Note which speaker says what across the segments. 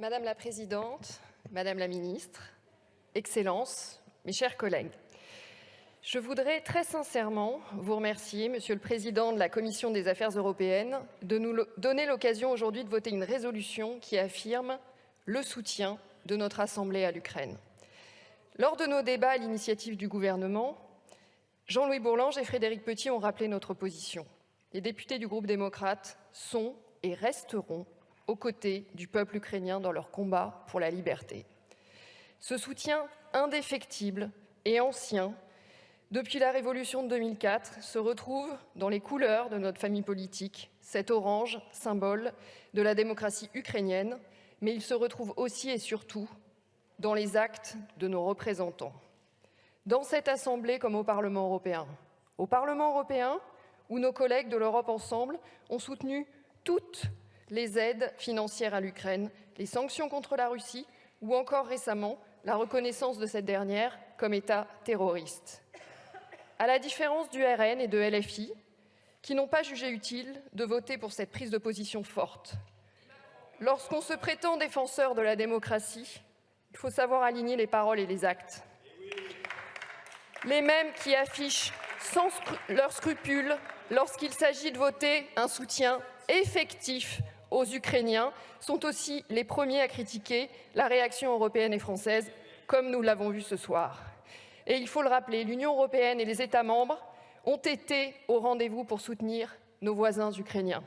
Speaker 1: Madame la Présidente, Madame la Ministre, Excellences, mes chers collègues, je voudrais très sincèrement vous remercier, Monsieur le Président de la Commission des Affaires européennes, de nous donner l'occasion aujourd'hui de voter une résolution qui affirme le soutien de notre Assemblée à l'Ukraine. Lors de nos débats à l'initiative du gouvernement, Jean-Louis Bourlange et Frédéric Petit ont rappelé notre position. Les députés du groupe démocrate sont et resteront aux côtés du peuple ukrainien dans leur combat pour la liberté. Ce soutien indéfectible et ancien depuis la Révolution de 2004, se retrouve dans les couleurs de notre famille politique, cet orange, symbole de la démocratie ukrainienne, mais il se retrouve aussi et surtout dans les actes de nos représentants. Dans cette Assemblée comme au Parlement européen. Au Parlement européen, où nos collègues de l'Europe Ensemble ont soutenu toutes les aides financières à l'Ukraine, les sanctions contre la Russie ou encore récemment la reconnaissance de cette dernière comme État terroriste. À la différence du RN et de LFI, qui n'ont pas jugé utile de voter pour cette prise de position forte. Lorsqu'on se prétend défenseur de la démocratie, il faut savoir aligner les paroles et les actes. Les mêmes qui affichent sans leurs scrupules lorsqu'il s'agit de voter un soutien effectif aux Ukrainiens sont aussi les premiers à critiquer la réaction européenne et française, comme nous l'avons vu ce soir. Et il faut le rappeler, l'Union européenne et les États membres ont été au rendez-vous pour soutenir nos voisins ukrainiens.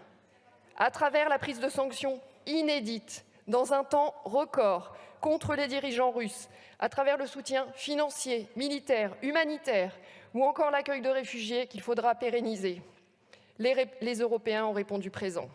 Speaker 1: À travers la prise de sanctions inédites dans un temps record contre les dirigeants russes, à travers le soutien financier, militaire, humanitaire ou encore l'accueil de réfugiés qu'il faudra pérenniser. Les, Européens ont répondu présent.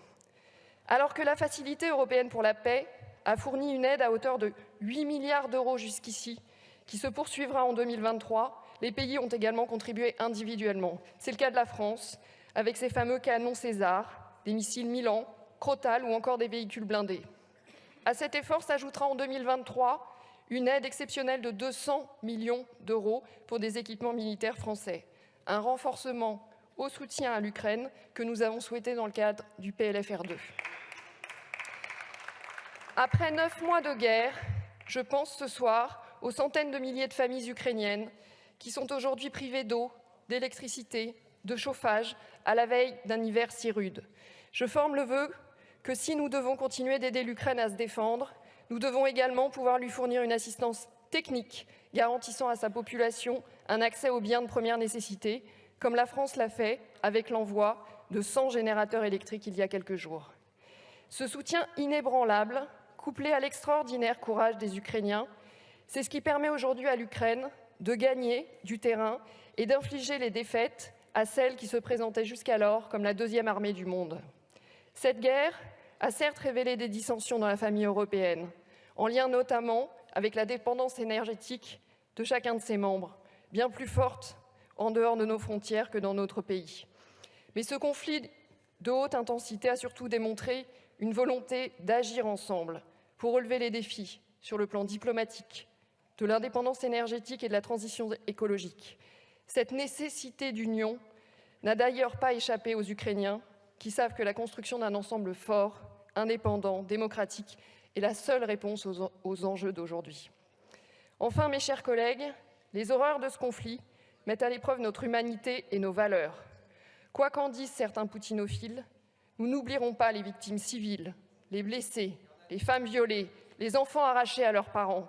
Speaker 1: Alors que la Facilité européenne pour la paix a fourni une aide à hauteur de 8 milliards d'euros jusqu'ici qui se poursuivra en 2023. Les pays ont également contribué individuellement. C'est le cas de la France, avec ses fameux canons César, des missiles Milan, Crotal ou encore des véhicules blindés. À cet effort s'ajoutera en 2023 une aide exceptionnelle de 200 millions d'euros pour des équipements militaires français. Un renforcement au soutien à l'Ukraine que nous avons souhaité dans le cadre du PLFR2. Après neuf mois de guerre, je pense ce soir aux centaines de milliers de familles ukrainiennes qui sont aujourd'hui privées d'eau, d'électricité, de chauffage à la veille d'un hiver si rude. Je forme le vœu que si nous devons continuer d'aider l'Ukraine à se défendre, nous devons également pouvoir lui fournir une assistance technique garantissant à sa population un accès aux biens de première nécessité, comme la France l'a fait avec l'envoi de 100 générateurs électriques il y a quelques jours. Ce soutien inébranlable, couplé à l'extraordinaire courage des Ukrainiens, c'est ce qui permet aujourd'hui à l'Ukraine de gagner du terrain et d'infliger les défaites à celles qui se présentaient jusqu'alors comme la deuxième armée du monde. Cette guerre a certes révélé des dissensions dans la famille européenne, en lien notamment avec la dépendance énergétique de chacun de ses membres, bien plus forte en dehors de nos frontières que dans notre pays. Mais ce conflit de haute intensité a surtout démontré une volonté d'agir ensemble pour relever les défis sur le plan diplomatique, de l'indépendance énergétique et de la transition écologique. Cette nécessité d'union n'a d'ailleurs pas échappé aux Ukrainiens qui savent que la construction d'un ensemble fort, indépendant, démocratique est la seule réponse aux, enjeux d'aujourd'hui. Enfin, mes chers collègues, les horreurs de ce conflit mettent à l'épreuve notre humanité et nos valeurs. Quoi qu'en disent certains poutinophiles, nous n'oublierons pas les victimes civiles, les blessés, les femmes violées, les enfants arrachés à leurs parents,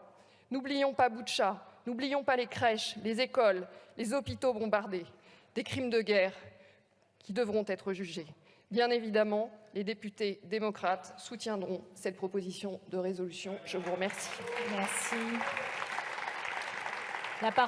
Speaker 1: N'oublions pas Boutcha, n'oublions pas les crèches, les écoles, les hôpitaux bombardés, des crimes de guerre qui devront être jugés. Bien évidemment, les députés démocrates soutiendront cette proposition de résolution. Je vous remercie.
Speaker 2: Merci. La parole